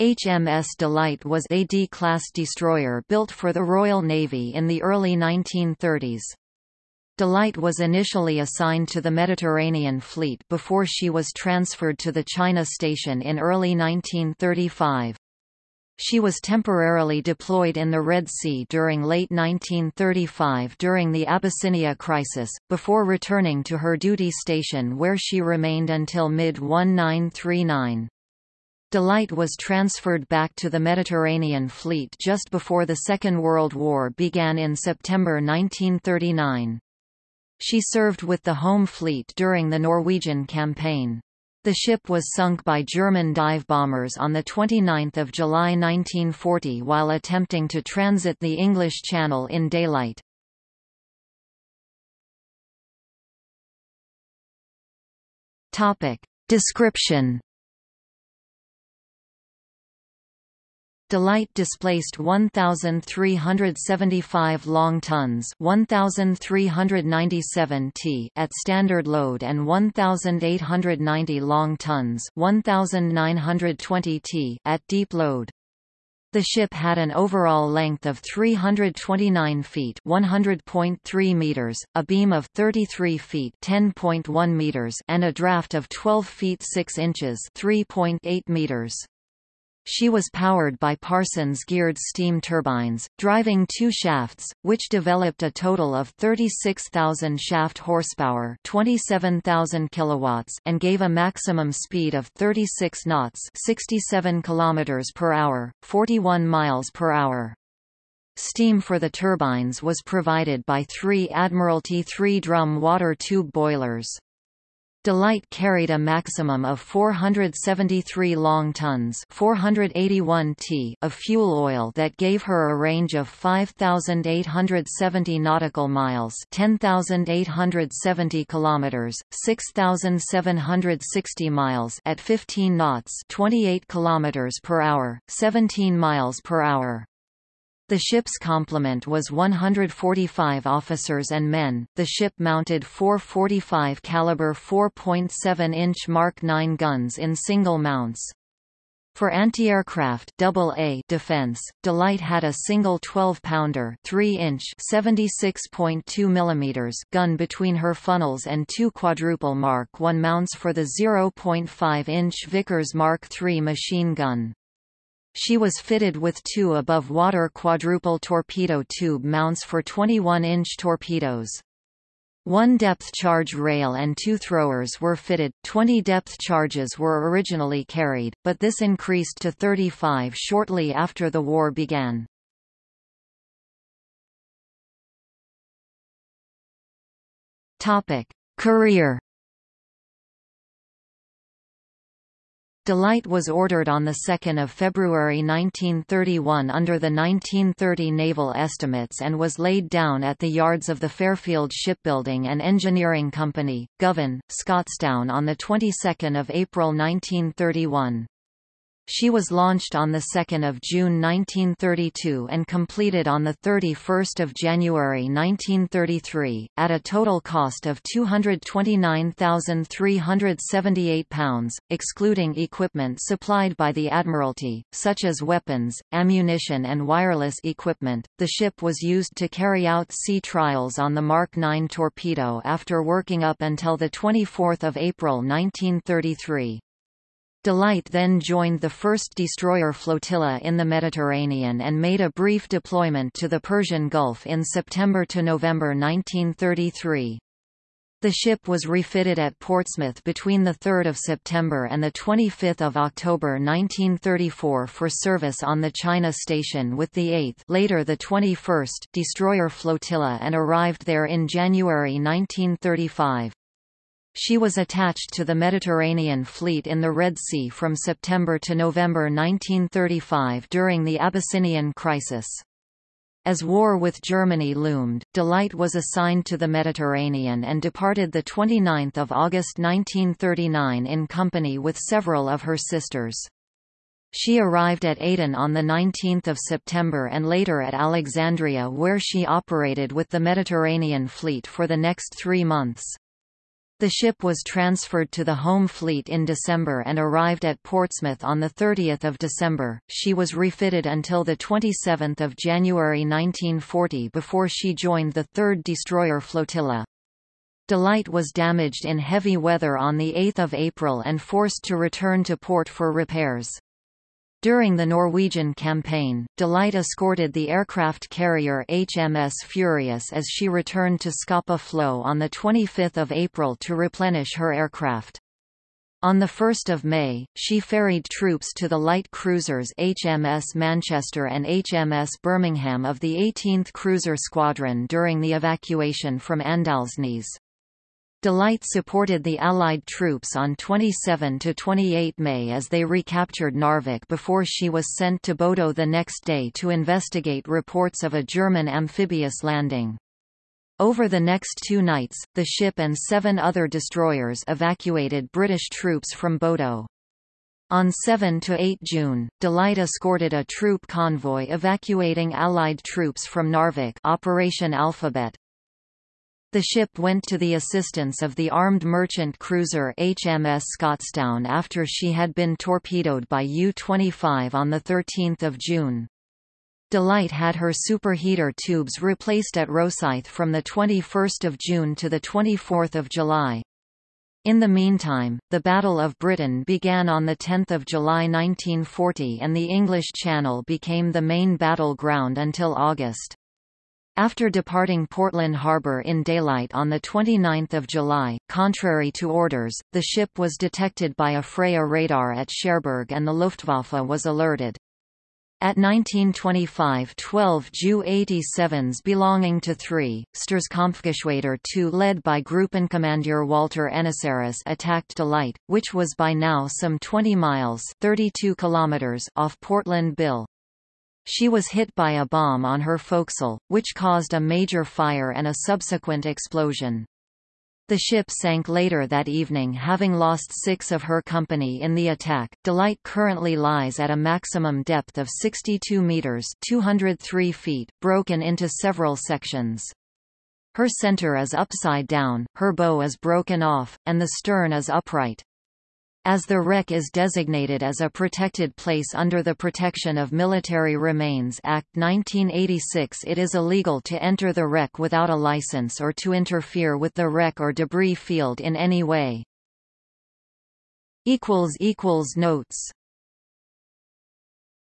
HMS Delight was a D-class destroyer built for the Royal Navy in the early 1930s. Delight was initially assigned to the Mediterranean Fleet before she was transferred to the China Station in early 1935. She was temporarily deployed in the Red Sea during late 1935 during the Abyssinia crisis, before returning to her duty station where she remained until mid-1939. Delight was transferred back to the Mediterranean Fleet just before the Second World War began in September 1939. She served with the Home Fleet during the Norwegian campaign. The ship was sunk by German dive bombers on 29 July 1940 while attempting to transit the English Channel in daylight. Description Delight displaced 1,375 long tons 1,397 t at standard load and 1,890 long tons 1,920 t at deep load. The ship had an overall length of 329 feet (100.3 meters), a beam of 33 feet (10.1 meters), and a draft of 12 feet 6 inches (3.8 meters). She was powered by Parsons geared steam turbines, driving two shafts, which developed a total of 36,000 shaft horsepower 27,000 kilowatts and gave a maximum speed of 36 knots 67 kilometers per hour, 41 miles per hour. Steam for the turbines was provided by three Admiralty three-drum water tube boilers. Delight carried a maximum of 473 long tons 481 t of fuel oil that gave her a range of 5,870 nautical miles 10,870 kilometers, 6,760 miles at 15 knots 28 kilometers per hour, 17 miles per hour. The ship's complement was 145 officers and men. The ship mounted four 45 caliber 4.7-inch Mark 9 guns in single mounts. For anti-aircraft AA defense, Delight had a single 12-pounder 3-inch 76.2 mm gun between her funnels and two quadruple Mark 1 mounts for the 0.5-inch Vickers Mark III machine gun. She was fitted with two above-water quadruple torpedo tube mounts for 21-inch torpedoes. One depth charge rail and two throwers were fitted, 20 depth charges were originally carried, but this increased to 35 shortly after the war began. Career Delight was ordered on 2 February 1931 under the 1930 naval estimates and was laid down at the yards of the Fairfield Shipbuilding and Engineering Company, Govan, Scotstoun on the 22nd April 1931. She was launched on 2 June 1932 and completed on 31 January 1933, at a total cost of £229,378, excluding equipment supplied by the Admiralty, such as weapons, ammunition and wireless equipment. The ship was used to carry out sea trials on the Mark 9 torpedo after working up until 24 April 1933. Delight then joined the 1st Destroyer Flotilla in the Mediterranean and made a brief deployment to the Persian Gulf in September to November 1933. The ship was refitted at Portsmouth between 3 September and 25 October 1934 for service on the China Station with the 8th later the 21st Destroyer Flotilla and arrived there in January 1935. She was attached to the Mediterranean Fleet in the Red Sea from September to November 1935 during the Abyssinian crisis. As war with Germany loomed, Delight was assigned to the Mediterranean and departed 29 August 1939 in company with several of her sisters. She arrived at Aden on 19 September and later at Alexandria where she operated with the Mediterranean Fleet for the next three months. The ship was transferred to the Home Fleet in December and arrived at Portsmouth on 30 December. She was refitted until 27 January 1940 before she joined the 3rd Destroyer Flotilla. Delight was damaged in heavy weather on 8 April and forced to return to port for repairs. During the Norwegian campaign, Delight escorted the aircraft carrier HMS Furious as she returned to Scapa Flow on 25 April to replenish her aircraft. On 1 May, she ferried troops to the light cruisers HMS Manchester and HMS Birmingham of the 18th Cruiser Squadron during the evacuation from Andalsnes. Delight supported the Allied troops on 27–28 May as they recaptured Narvik before she was sent to Bodo the next day to investigate reports of a German amphibious landing. Over the next two nights, the ship and seven other destroyers evacuated British troops from Bodo. On 7–8 June, Delight escorted a troop convoy evacuating Allied troops from Narvik Operation Alphabet, the ship went to the assistance of the armed merchant cruiser HMS Scotstoun after she had been torpedoed by U-25 on 13 June. Delight had her superheater tubes replaced at Rosyth from 21 June to 24 July. In the meantime, the Battle of Britain began on 10 July 1940 and the English Channel became the main battle ground until August. After departing Portland Harbor in daylight on 29 July, contrary to orders, the ship was detected by a Freya radar at Cherbourg and the Luftwaffe was alerted. At 1925 12 Ju-87s belonging to 3, Sturzkampfgeschwader 2 led by Gruppenkommandeur Walter Enneccerus attacked Delight, which was by now some 20 miles 32 kilometers off Portland Bill. She was hit by a bomb on her forecastle, which caused a major fire and a subsequent explosion. The ship sank later that evening having lost six of her company in the attack. Delight currently lies at a maximum depth of 62 meters 203 feet, broken into several sections. Her center is upside down, her bow is broken off, and the stern is upright. As the wreck is designated as a protected place under the Protection of Military Remains Act 1986 it is illegal to enter the wreck without a license or to interfere with the wreck or debris field in any way. Notes